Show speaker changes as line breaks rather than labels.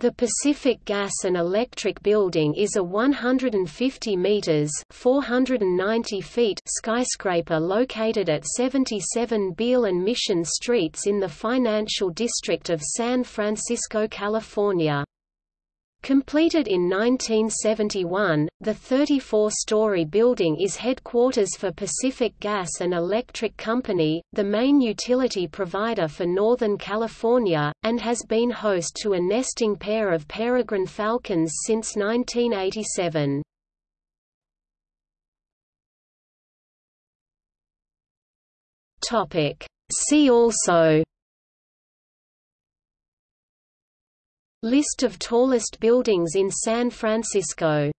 The Pacific Gas and Electric Building is a 150 meters (490 feet) skyscraper located at 77 Beale and Mission Streets in the financial district of San Francisco, California. Completed in 1971, the 34-story building is headquarters for Pacific Gas and Electric Company, the main utility provider for Northern California, and has been host to a nesting pair of peregrine falcons since 1987. See also List of tallest buildings in San Francisco